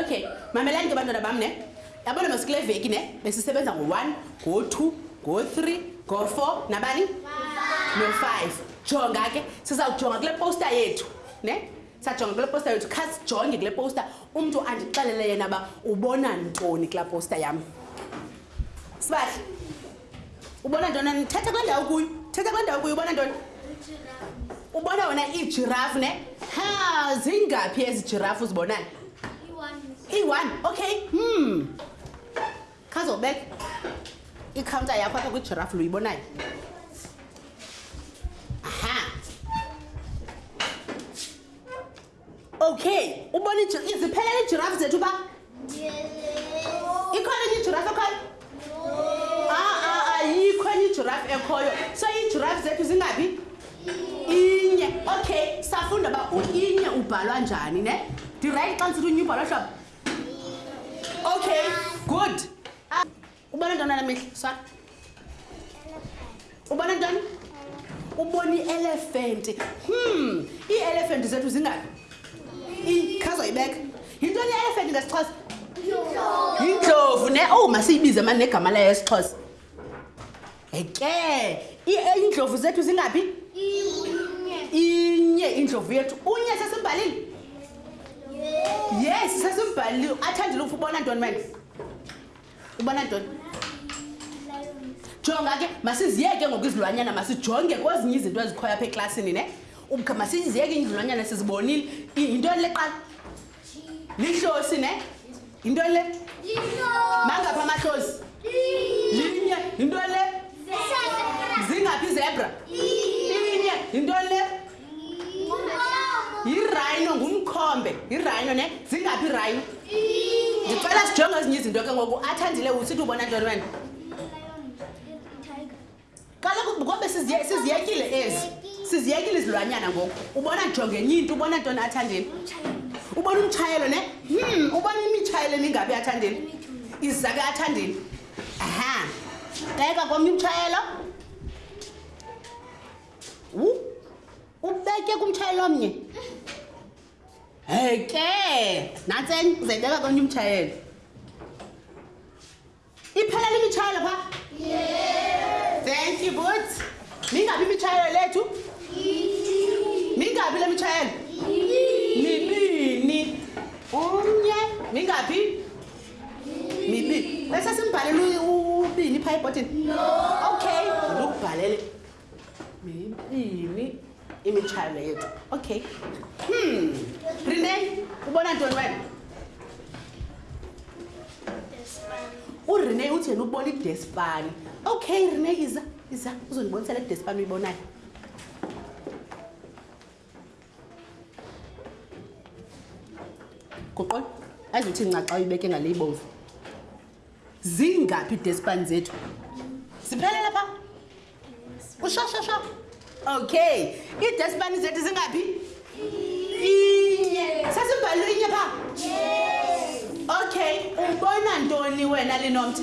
okay mamelani ke bantwana bam ne yabona masikule veki ne besisebenza ngo-one ngo-two ngo-three ngo-four nabani no-five jonga ke sizawujonga kule posta yethu ne sajonga kule posta yethu khasijonge kule posta umntu andixelele yena uba ubona ntoni kula posta yam sibahle ubona ntoni thetha kule ndawo kuyo thetha kule ndawo kuyo ubona ntoni ubona wena iijirafu ne ha zingaphi ezi jirafu uzibonayo iyi-one okay hmm khazobeka ikhawunta yakho apha kwijirafu luyibonayo aha okay ubona iziphelela iijirafu zethu uba ikhona enye ijirafu ekhoyo ayikho enye ijirafu ekhoyo so iijirafu zethu zingaphi inye okay safunda uba inye ubhalwa njani ne ndirayithi xa ndisithi unye ubhalwa hlobo Okay, good. Ubona ntoni namehla? Swana. Ubona ntoni? Ubona i-elephant. Hmm, i-elephant zethu zingaphi? Ikhazwa ibeka. Yintoni i-elephant ngesiXhosa? Yindlovu ne. Oh, masiyibize manje negama layo esiXhosa. eke iindlovu zethu zingaphi inye indlovu yethu unye sesimbhalile yes sesimbhalile athandile ufa ubona ntoni mane ubona ntoni jonga ke masiziyeke ngoku izilwanyana masijonge kwezinye izinto ezikhoyo apha eklasini ne masiziyeke izilwanyana sizibonile yintoni leqala lihlosi ne yinto le mangapha amahlosi linye yinto le zingaphi izebra inye yinto le yirhino ngumkhombe yirhino ne zingaphi irhino ndicela sijonge ezinye izinto ke ngoku athandile usithi ubona ntoni wena kaloku kobe siziyekile ezi siziyekile izilwanyana ngoku ubona jongenye into ubona ntoni athandeni ubona umtshayelo ne hmm ubona imitshayelo emingabi athandeni izake athandeni aha beka komnye umtshayelo ubeke kumtshayelo omnye heke nantseni uzayibeka komnye umtshayelo iphelele imitshayelo pha thank you but mingaphi imitshayelo lethu mingaphi le mitshayelo mibini umnye mingaphi mibini bese simbhalele ubini pha ebhotini okay ndikubhalele mibini imitshayelo yethu okay hmm. rene ubona ntoni wena urene uthi yena ubona idespani okay rene iza iza uzondibonisa le despani uyibonayo guqol azothi nca xa uyibeke ngale ibomvu zingaphi idespani zethu ziphelela pha ushashasha okay idespani zethu zingaphi inye sesibhalwe inye pha okay ubona ntoni wena linomtha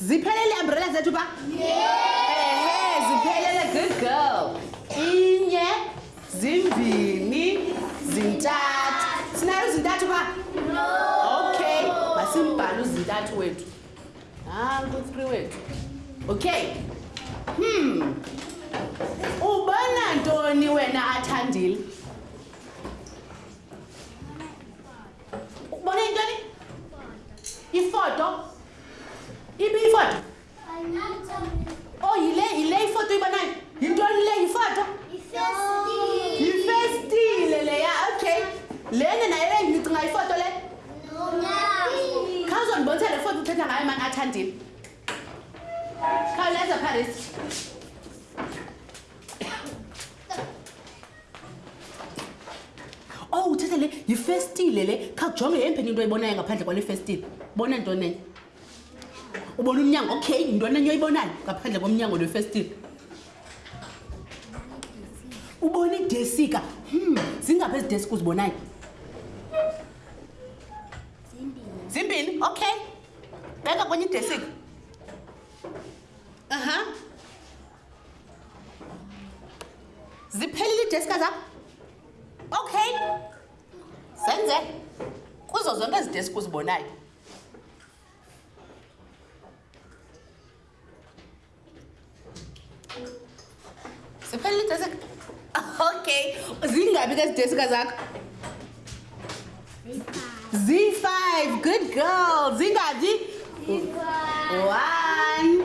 ziphelele iambrela zethu ba ehe ziphelele good girl inye zimbini zintathu sinayo zintathu ba okay masimbhale uzintathu wethu nanku ah, three wethu okay hmm ubona ntoni wena athandile ubona intoni ifoto ibi ifoto oh yile yile ifoto ibonayo yintoni le yifoto yifestile leya okay lene naye ndicinga ifoto le khawuzondibonisa le foto uthetha ngayo mani athandile khawuleza pharisi ow oh, uthetha le yifestile le khakujonge yempeni into oyibonayo ngaphandle kwale festile bona nto nenye ubona umnyango okay yinto nenye oyibonayo ngaphandle komnyango lwefestile ubona idesika hmm zingaphi ezi desika uzibonayo zimbini okay beka kwenye idesika aha uh -huh. ziphelile iideska zam okay zenze kuzo zonke ezi deski uzibonayo ziphelile iideska okay zingabi ke zideska zakho Z5, good girl. Zinga, Z. One,